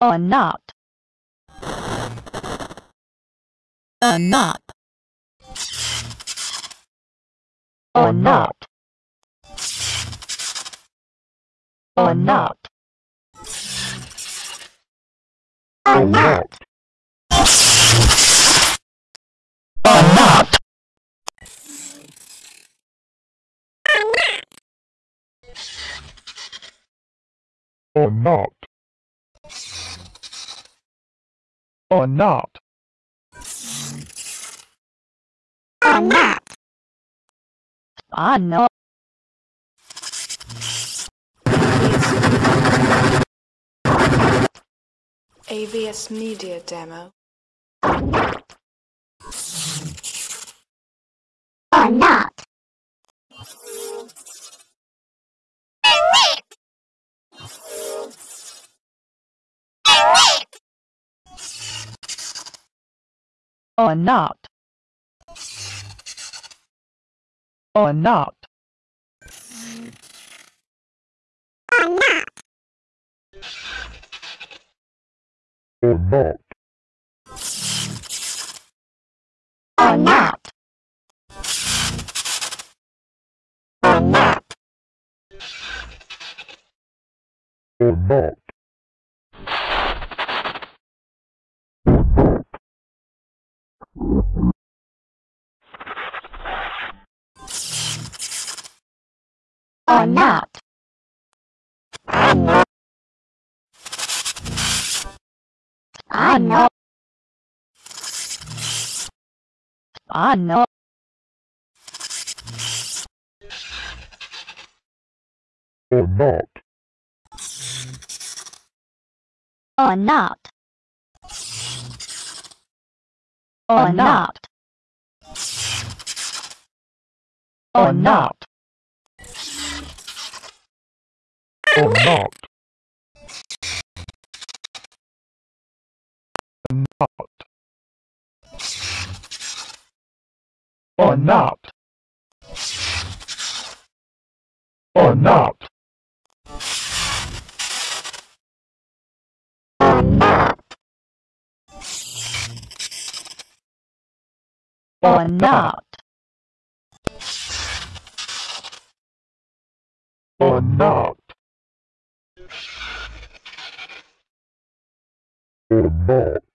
or not. Or not. Or not. Or not. Or not. Or not. Or not or not. Or not, or not AVS Media Demo. or not, or not. Or not. Or not, or not. Or not, or not, or not or not, or not or not or not. Or not. Or not. or not. Or not or not? Or not? Or not? Or not? Or not ball.